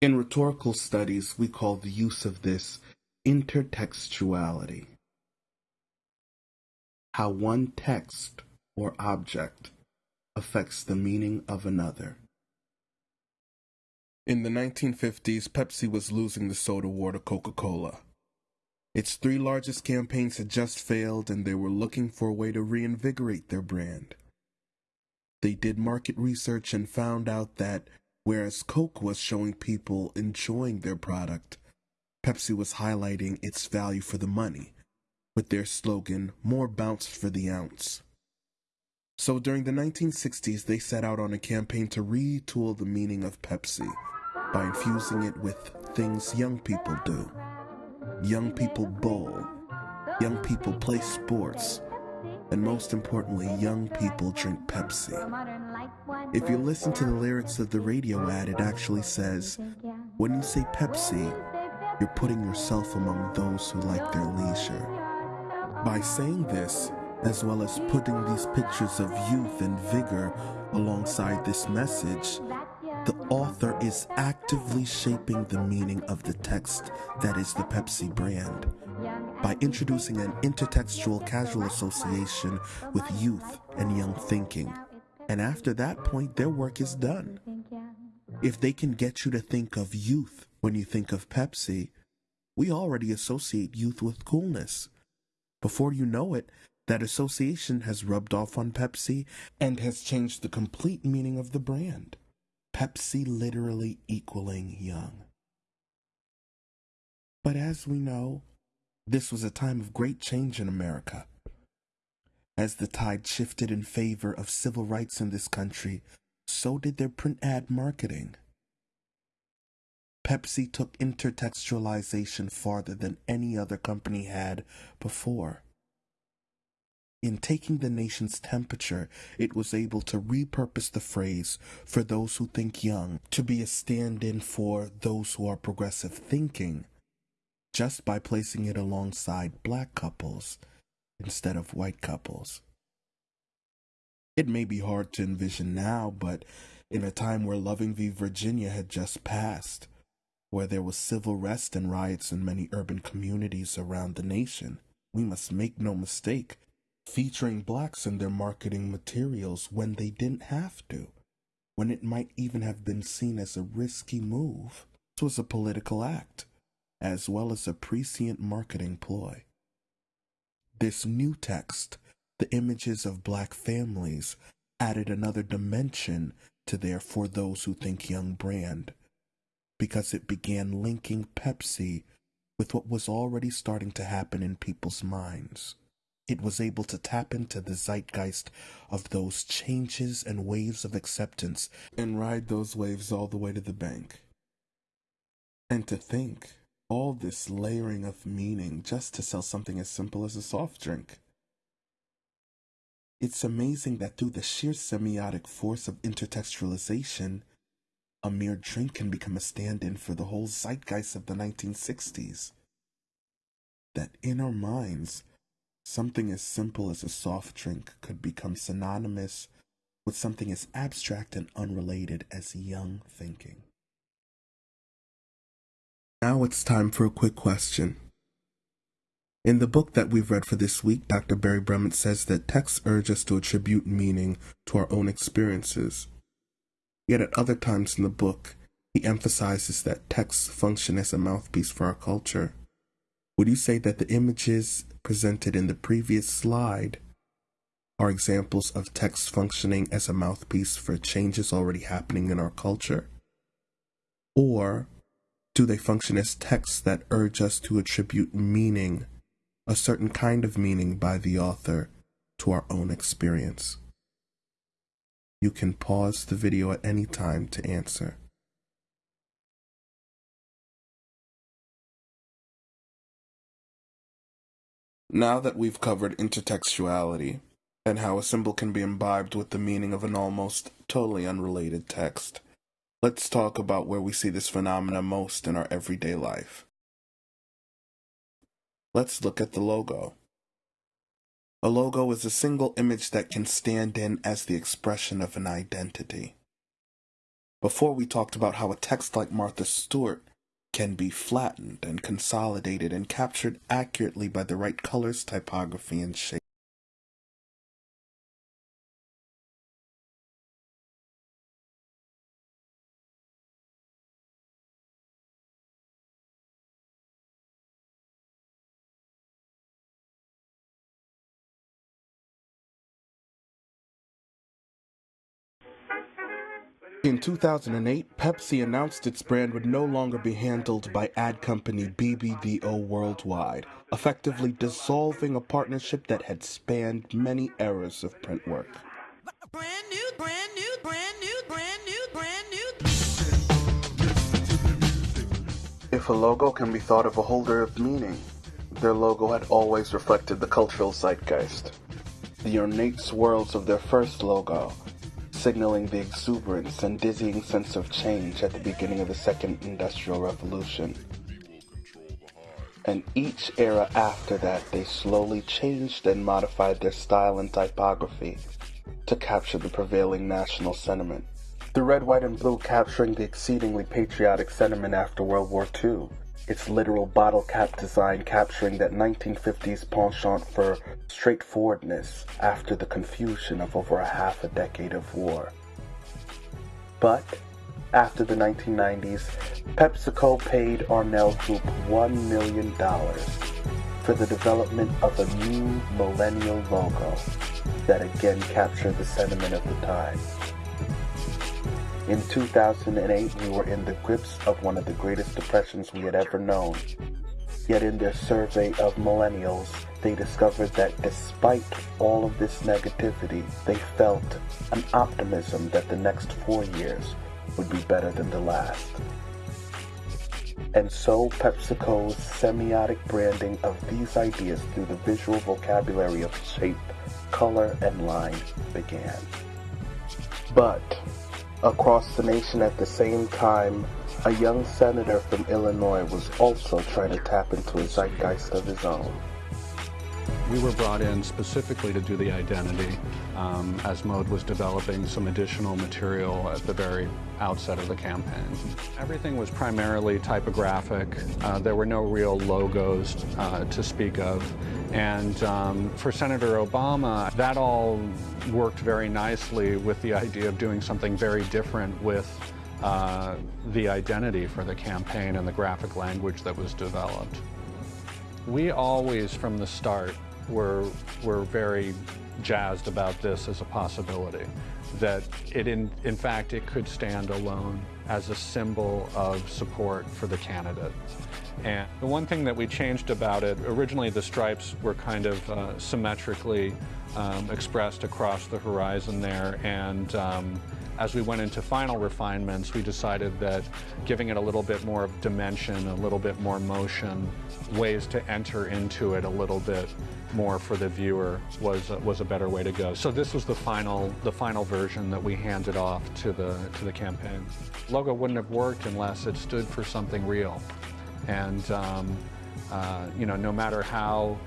In rhetorical studies, we call the use of this intertextuality. How one text or object affects the meaning of another. In the 1950s, Pepsi was losing the soda war to Coca Cola. Its three largest campaigns had just failed, and they were looking for a way to reinvigorate their brand. They did market research and found out that whereas Coke was showing people enjoying their product, Pepsi was highlighting its value for the money, with their slogan, More Bounce for the Ounce. So during the 1960s, they set out on a campaign to retool the meaning of Pepsi by infusing it with things young people do. Young people bowl, young people play sports, and most importantly, young people drink Pepsi. If you listen to the lyrics of the radio ad, it actually says, when you say Pepsi, you're putting yourself among those who like their leisure. By saying this, as well as putting these pictures of youth and vigor alongside this message, the author is actively shaping the meaning of the text that is the Pepsi brand by introducing an intertextual casual association with youth and young thinking. And after that point, their work is done. If they can get you to think of youth when you think of Pepsi, we already associate youth with coolness. Before you know it, that association has rubbed off on Pepsi and has changed the complete meaning of the brand. Pepsi literally equaling young. But as we know, this was a time of great change in America. As the tide shifted in favor of civil rights in this country, so did their print ad marketing. Pepsi took intertextualization farther than any other company had before. In taking the nation's temperature, it was able to repurpose the phrase for those who think young to be a stand in for those who are progressive thinking, just by placing it alongside black couples instead of white couples. It may be hard to envision now, but in a time where Loving v. Virginia had just passed, where there was civil rest and riots in many urban communities around the nation, we must make no mistake featuring blacks in their marketing materials when they didn't have to, when it might even have been seen as a risky move. This was a political act, as well as a prescient marketing ploy. This new text, the images of black families, added another dimension to their For Those Who Think Young brand, because it began linking Pepsi with what was already starting to happen in people's minds it was able to tap into the zeitgeist of those changes and waves of acceptance and ride those waves all the way to the bank. And to think, all this layering of meaning just to sell something as simple as a soft drink. It's amazing that through the sheer semiotic force of intertextualization, a mere drink can become a stand in for the whole zeitgeist of the 1960s. That in our minds, Something as simple as a soft drink could become synonymous with something as abstract and unrelated as young thinking. Now it's time for a quick question. In the book that we've read for this week, Dr. Barry Brummett says that texts urge us to attribute meaning to our own experiences. Yet at other times in the book, he emphasizes that texts function as a mouthpiece for our culture. Would you say that the images presented in the previous slide are examples of texts functioning as a mouthpiece for changes already happening in our culture? Or do they function as texts that urge us to attribute meaning, a certain kind of meaning by the author, to our own experience? You can pause the video at any time to answer. Now that we've covered intertextuality and how a symbol can be imbibed with the meaning of an almost totally unrelated text, let's talk about where we see this phenomena most in our everyday life. Let's look at the logo. A logo is a single image that can stand in as the expression of an identity. Before we talked about how a text like Martha Stewart can be flattened and consolidated and captured accurately by the right colors, typography, and shape. In 2008, Pepsi announced its brand would no longer be handled by ad company BBDO Worldwide, effectively dissolving a partnership that had spanned many eras of print work. Brand new, brand new, brand new, brand new, brand new. If a logo can be thought of a holder of meaning, their logo had always reflected the cultural zeitgeist. The ornate swirls of their first logo signaling the exuberance and dizzying sense of change at the beginning of the Second Industrial Revolution. And each era after that, they slowly changed and modified their style and typography to capture the prevailing national sentiment. The red, white, and blue capturing the exceedingly patriotic sentiment after World War II, its literal bottle cap design capturing that 1950s penchant for straightforwardness after the confusion of over a half a decade of war. But after the 1990s, PepsiCo paid Arnell Group $1 million for the development of a new millennial logo that again captured the sentiment of the time. In 2008, we were in the grips of one of the greatest depressions we had ever known. Yet in their survey of millennials, they discovered that despite all of this negativity, they felt an optimism that the next four years would be better than the last. And so PepsiCo's semiotic branding of these ideas through the visual vocabulary of shape, color, and line began. But Across the nation at the same time, a young senator from Illinois was also trying to tap into a zeitgeist of his own. We were brought in specifically to do the identity um, as Mode was developing some additional material at the very outset of the campaign. Everything was primarily typographic. Uh, there were no real logos uh, to speak of. And um, for Senator Obama, that all worked very nicely with the idea of doing something very different with uh, the identity for the campaign and the graphic language that was developed. We always, from the start, were, were very jazzed about this as a possibility, that it in, in fact it could stand alone as a symbol of support for the candidate. And the one thing that we changed about it, originally the stripes were kind of uh, symmetrically um, expressed across the horizon there and um, as we went into final refinements, we decided that giving it a little bit more dimension, a little bit more motion, ways to enter into it a little bit more for the viewer was uh, was a better way to go. So this was the final the final version that we handed off to the to the campaign. Logo wouldn't have worked unless it stood for something real, and um, uh, you know no matter how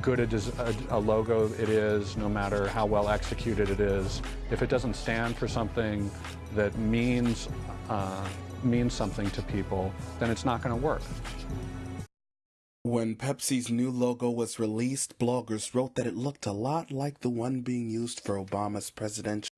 good a, a, logo it is, no matter how well executed it is, if it doesn't stand for something that means uh, means something to people, then it's not going to work. When Pepsi's new logo was released, bloggers wrote that it looked a lot like the one being used for Obama's presidential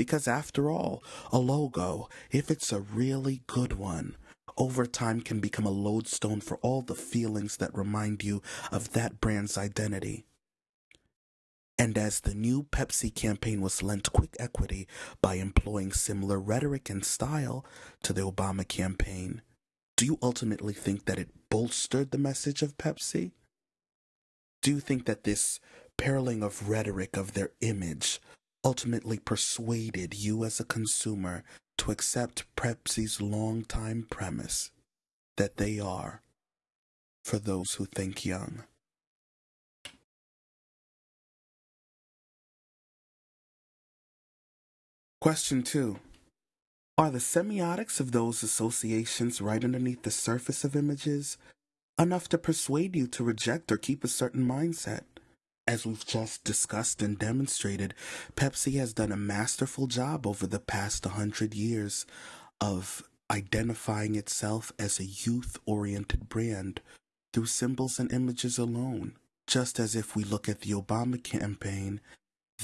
Because after all, a logo, if it's a really good one, over time can become a lodestone for all the feelings that remind you of that brand's identity. And as the new Pepsi campaign was lent quick equity by employing similar rhetoric and style to the Obama campaign, do you ultimately think that it bolstered the message of Pepsi? Do you think that this paralleling of rhetoric of their image ultimately persuaded you as a consumer to accept Pepsi's long-time premise that they are for those who think young. Question 2. Are the semiotics of those associations right underneath the surface of images enough to persuade you to reject or keep a certain mindset? As we've just discussed and demonstrated, Pepsi has done a masterful job over the past 100 years of identifying itself as a youth oriented brand through symbols and images alone. Just as if we look at the Obama campaign,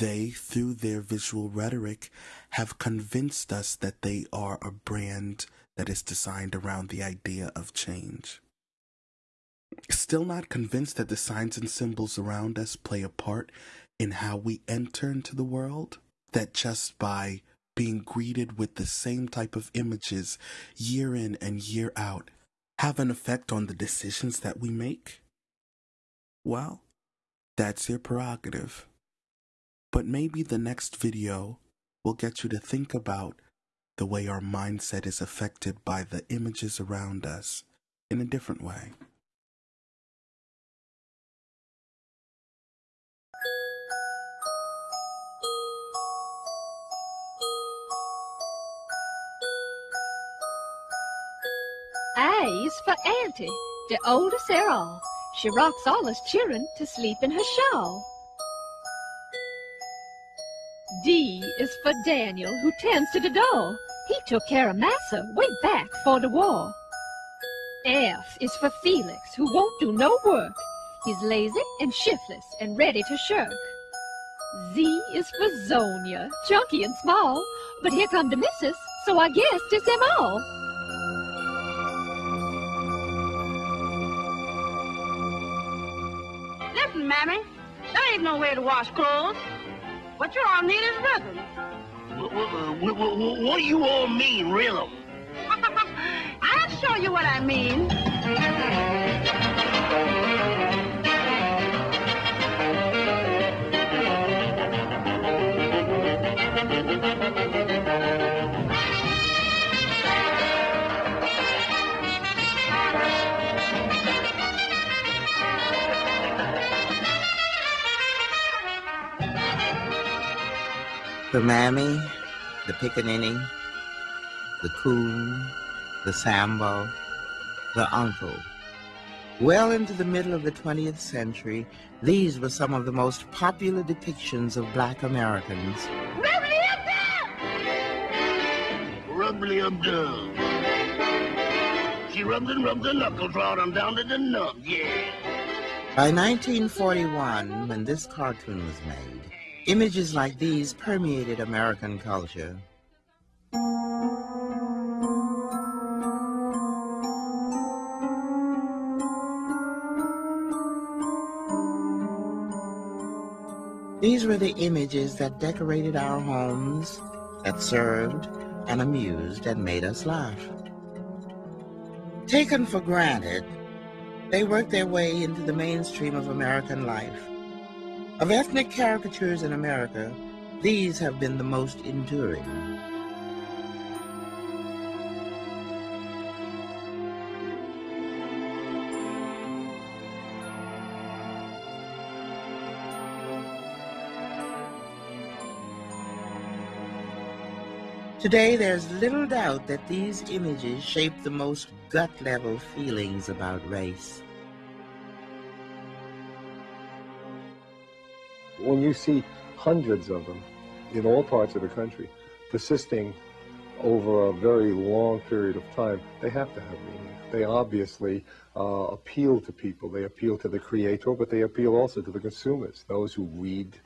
they, through their visual rhetoric, have convinced us that they are a brand that is designed around the idea of change. Still not convinced that the signs and symbols around us play a part in how we enter into the world? That just by being greeted with the same type of images year in and year out have an effect on the decisions that we make? Well, that's your prerogative. But maybe the next video will get you to think about the way our mindset is affected by the images around us in a different way. A is for Auntie, the oldest of all. She rocks all us children to sleep in her shawl. D is for Daniel, who tends to the door. He took care of Massa way back for the war. F is for Felix, who won't do no work. He's lazy and shiftless and ready to shirk. Z is for Zonia, chunky and small. But here come the missus, so I guess it's them all. Mammy, there ain't no way to wash clothes. What you all need is rhythm. What, what, what, what do you all mean, rhythm? I'll show you what I mean. The mammy, the pickaninny, the coon, the sambo, the uncle. Well into the middle of the 20th century, these were some of the most popular depictions of black Americans. Rubbly up dub. She rubs and rubs her knuckles right on down to the nub, yeah. By 1941, when this cartoon was made, images like these permeated American culture. These were the images that decorated our homes, that served and amused and made us laugh. Taken for granted, they worked their way into the mainstream of American life. Of ethnic caricatures in America, these have been the most enduring. Today, there's little doubt that these images shape the most gut-level feelings about race. When you see hundreds of them in all parts of the country, persisting over a very long period of time, they have to have meaning. They obviously uh, appeal to people. They appeal to the creator, but they appeal also to the consumers, those who read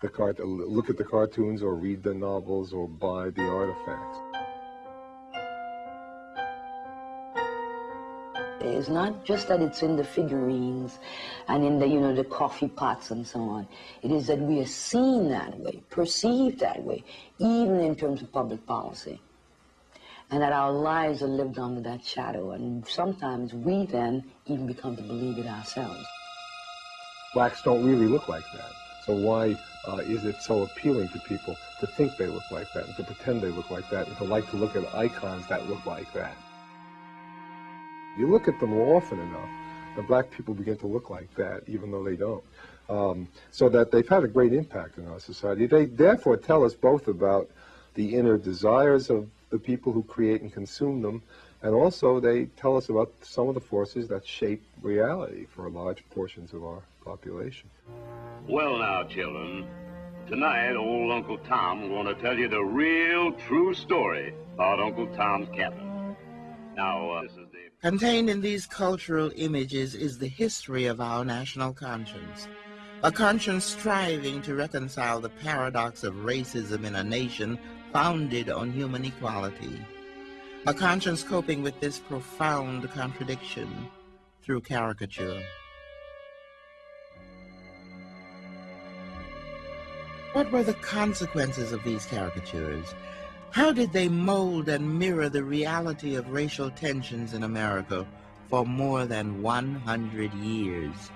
the cart, look at the cartoons or read the novels or buy the artifacts. It's not just that it's in the figurines and in the, you know, the coffee pots and so on. It is that we are seen that way, perceived that way, even in terms of public policy. And that our lives are lived under that shadow. And sometimes we then even become to believe it ourselves. Blacks don't really look like that. So why uh, is it so appealing to people to think they look like that and to pretend they look like that and to like to look at icons that look like that? You look at them often enough, and black people begin to look like that, even though they don't. Um, so that they've had a great impact on our society. They therefore tell us both about the inner desires of the people who create and consume them, and also they tell us about some of the forces that shape reality for large portions of our population. Well now, children, tonight old Uncle Tom going to tell you the real true story about Uncle Tom's Cabin. Now, uh, this is the... Contained in these cultural images is the history of our national conscience. A conscience striving to reconcile the paradox of racism in a nation founded on human equality. A conscience coping with this profound contradiction through caricature. What were the consequences of these caricatures? How did they mold and mirror the reality of racial tensions in America for more than 100 years?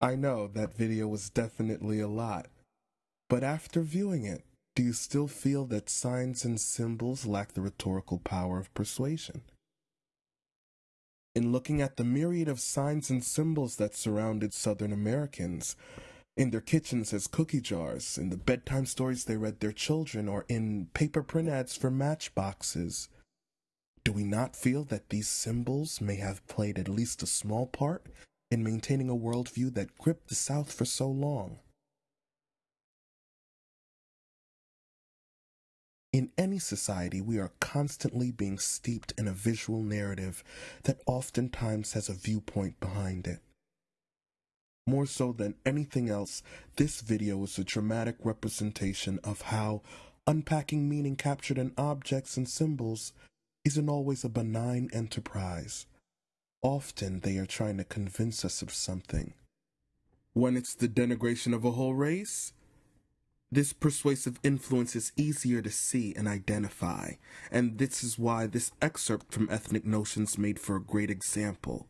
I know that video was definitely a lot, but after viewing it, do you still feel that signs and symbols lack the rhetorical power of persuasion? In looking at the myriad of signs and symbols that surrounded Southern Americans, in their kitchens as cookie jars, in the bedtime stories they read their children, or in paper print ads for matchboxes, do we not feel that these symbols may have played at least a small part in maintaining a worldview that gripped the South for so long. In any society, we are constantly being steeped in a visual narrative that oftentimes has a viewpoint behind it. More so than anything else, this video is a dramatic representation of how unpacking meaning captured in objects and symbols isn't always a benign enterprise. Often they are trying to convince us of something. When it's the denigration of a whole race, this persuasive influence is easier to see and identify, and this is why this excerpt from Ethnic Notions made for a great example.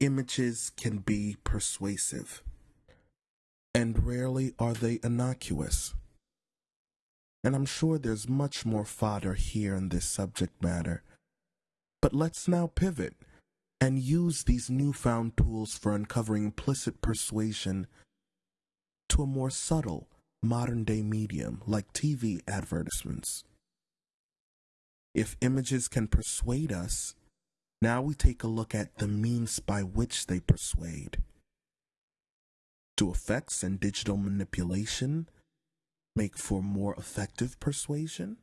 Images can be persuasive, and rarely are they innocuous. And I'm sure there's much more fodder here in this subject matter. But let's now pivot and use these newfound tools for uncovering implicit persuasion to a more subtle modern day medium like TV advertisements. If images can persuade us, now we take a look at the means by which they persuade. Do effects and digital manipulation make for more effective persuasion?